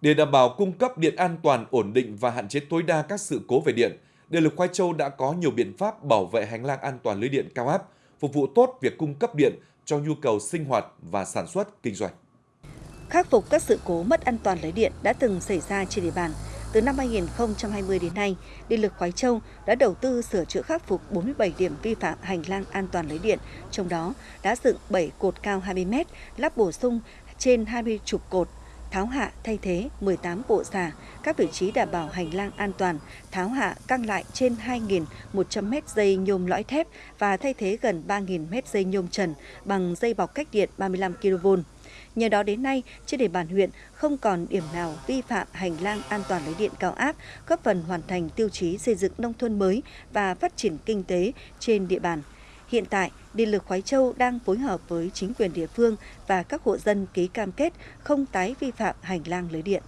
Để đảm bảo cung cấp điện an toàn, ổn định và hạn chế tối đa các sự cố về điện, Điện lực Khoai Châu đã có nhiều biện pháp bảo vệ hành lang an toàn lưới điện cao áp, phục vụ tốt việc cung cấp điện cho nhu cầu sinh hoạt và sản xuất kinh doanh. Khắc phục các sự cố mất an toàn lưới điện đã từng xảy ra trên địa bàn. Từ năm 2020 đến nay, Điện lực Khoái Châu đã đầu tư sửa chữa khắc phục 47 điểm vi phạm hành lang an toàn lưới điện, trong đó đã dựng 7 cột cao 20 m, lắp bổ sung trên 20 chục cột, tháo hạ thay thế 18 bộ xà, các vị trí đảm bảo hành lang an toàn, tháo hạ căng lại trên 2.100 mét dây nhôm lõi thép và thay thế gần 3.000 mét dây nhôm trần bằng dây bọc cách điện 35 kV. Nhờ đó đến nay, trên địa bàn huyện không còn điểm nào vi phạm hành lang an toàn lưới điện cao áp, góp phần hoàn thành tiêu chí xây dựng nông thôn mới và phát triển kinh tế trên địa bàn. Hiện tại, Điện lực Khói Châu đang phối hợp với chính quyền địa phương và các hộ dân ký cam kết không tái vi phạm hành lang lưới điện.